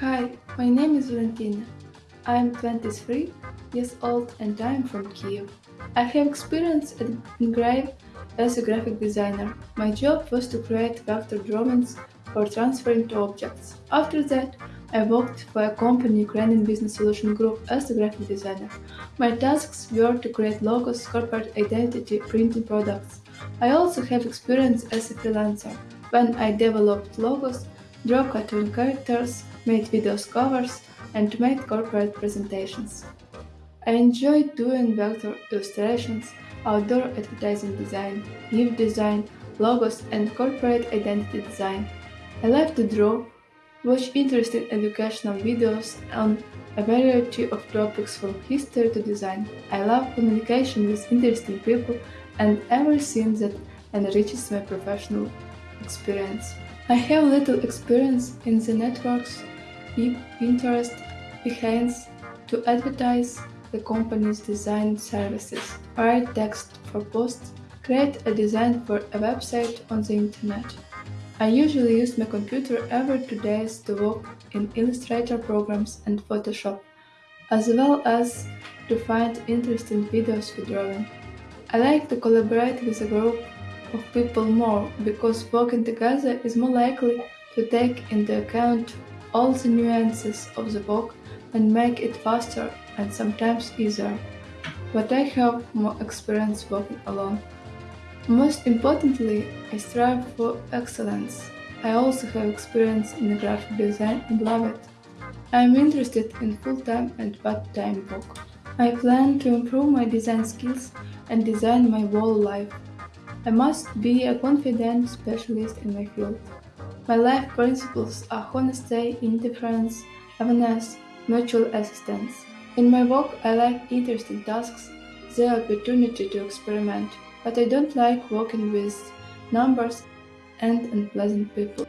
Hi, my name is Valentina. I am 23 years old and I am from Kiev. I have experience at Engrave as a graphic designer. My job was to create vector drawings for transferring to objects. After that, I worked for a company Ukrainian Business Solution Group as a graphic designer. My tasks were to create logos, corporate identity, printing products. I also have experience as a freelancer when I developed logos, drew cartoon characters, made videos covers, and made corporate presentations. I enjoy doing vector illustrations, outdoor advertising design, gift design, logos, and corporate identity design. I like to draw, watch interesting educational videos on a variety of topics from history to design. I love communication with interesting people and everything that enriches my professional experience. I have little experience in the networks, deep interest Behance to advertise the company's design services, write text for posts, create a design for a website on the internet. I usually use my computer every two days to work in Illustrator programs and Photoshop, as well as to find interesting videos for drawing. I like to collaborate with a group of people more because working together is more likely to take into account all the nuances of the work and make it faster and sometimes easier. But I have more experience working alone. Most importantly, I strive for excellence. I also have experience in graphic design and love it. I am interested in full-time and part-time work. I plan to improve my design skills and design my whole life. I must be a confident specialist in my field. My life principles are honesty, indifference, awareness, mutual assistance. In my work, I like interesting tasks, the opportunity to experiment, but I don't like working with numbers and unpleasant people.